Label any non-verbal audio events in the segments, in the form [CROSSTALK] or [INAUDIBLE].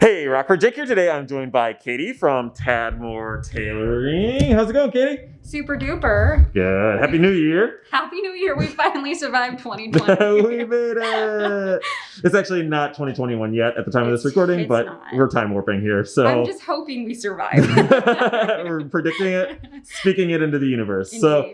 Hey, Rockford Jake here today. I'm joined by Katie from Tadmore Tailoring. How's it going, Katie? Super duper. Good. Happy New Year. Happy New Year. We finally survived [LAUGHS] 2020. we made it. It's actually not 2021 yet at the time of this recording, but not. we're time warping here. So I'm just hoping we survive. [LAUGHS] we're predicting it, speaking it into the universe. So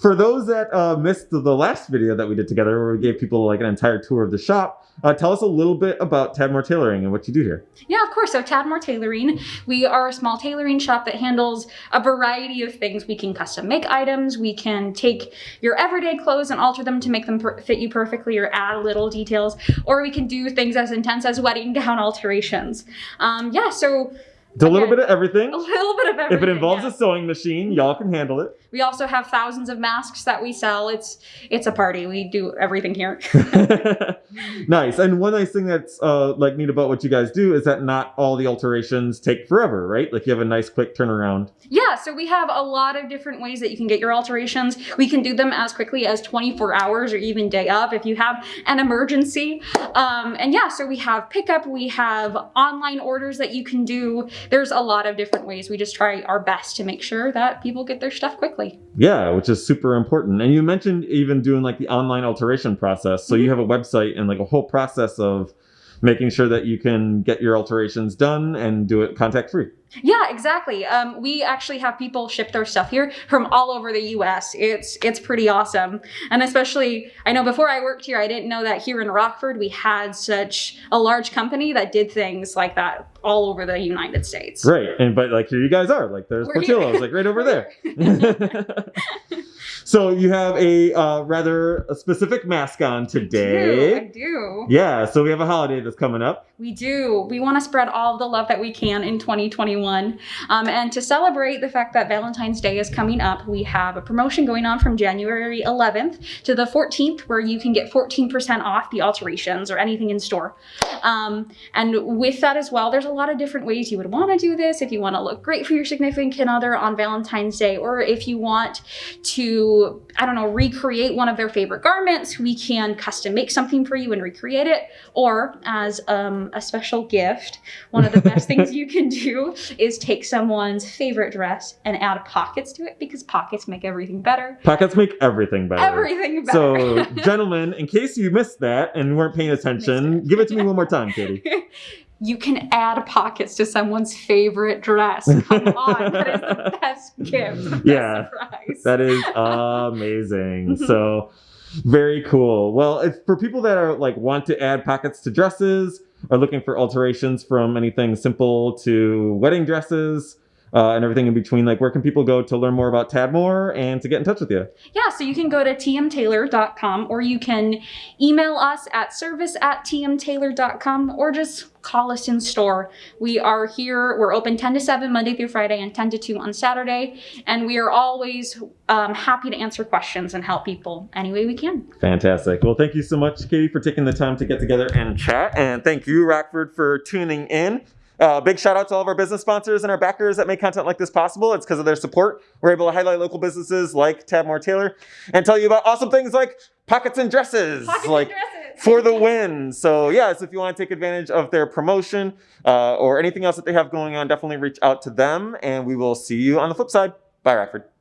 for those that uh, missed the last video that we did together where we gave people like an entire tour of the shop, uh, tell us a little bit about Tadmore Tailoring and what you do here. yeah, of course. So Tadmore Tailoring, we are a small tailoring shop that handles a variety of things. We can custom make items. We can take your everyday clothes and alter them to make them fit you perfectly or add little details. Or we can do things as intense as wedding gown [LAUGHS] alterations. Um, yeah, so It's a little bit of everything. a little bit of everything. If it involves yeah. a sewing machine, y'all can handle it. We also have thousands of masks that we sell. It's it's a party. We do everything here. [LAUGHS] [LAUGHS] nice. And one nice thing that's uh, like neat about what you guys do is that not all the alterations take forever, right? Like you have a nice quick turnaround. yeah, so we have a lot of different ways that you can get your alterations. We can do them as quickly as 24 hours or even day of if you have an emergency. Um, and yeah, so we have pickup, we have online orders that you can do. There's a lot of different ways. We just try our best to make sure that people get their stuff quickly. Yeah, which is super important. And you mentioned even doing like the online alteration process. So mm-hmm. you have a website and like a whole process of making sure that you can get your alterations done and do it contact free. Yeah, exactly. Um, we actually have people ship their stuff here from all over the U.S. It's it's pretty awesome, and especially I know before I worked here, I didn't know that here in Rockford we had such a large company that did things like that all over the United States. Right. And but like here you guys are. Like there's Portillo's, like right over there. [LAUGHS] [LAUGHS] [LAUGHS] so you have a uh, rather specific mask on today. I do. I do. Yeah, so we have a holiday that's coming up. We do. We want to spread all the love that we can in 2021. Um, and to celebrate the fact that Valentine's Day is coming up, we have a promotion going on from January 11th to the 14th where you can get 14% off the alterations or anything in store. Um, and with that as well, there's a lot of different ways you would want to do this. If you want to look great for your significant other on Valentine's Day, or if you want to, I don't know, recreate one of their favorite garments, we can custom make something for you and recreate it. Or as um, a special gift, one of the best things you can do [LAUGHS] is take someone's favorite dress and add pockets to it because pockets make everything better. Pockets make everything better. Everything better. So, gentlemen, in case you missed that and weren't paying attention, give it to me one more time, Katie. [LAUGHS] you can add pockets to someone's favorite dress. Come on, [LAUGHS] that is the best gift. the Yeah. That is amazing. [LAUGHS] so, very cool. Well, if for people that are like want to add pockets to dresses, are looking for alterations from anything simple to wedding dresses. Uh, and everything in between, like where can people go to learn more about Tadmore and to get in touch with you? Yeah, so you can go to tmtailor.com or you can email us at service at tmtailor.com or just call us in store. We are here, we're open 10 to 7 Monday through Friday and 10 to 2 on Saturday. And we are always um, happy to answer questions and help people any way we can. Fantastic. Well, thank you so much, Katie, for taking the time to get together and chat. And thank you, Rockford, for tuning in. Uh, big shout out to all of our business sponsors and our backers that make content like this possible. It's because of their support. We're able to highlight local businesses like Tadmore Tailor and tell you about awesome things like pockets and dresses. Pockets like and dresses. for the win. So yeah, so if you want to take advantage of their promotion uh, or anything else that they have going on, definitely reach out to them and we will see you on the flip side. Bye, Rockford.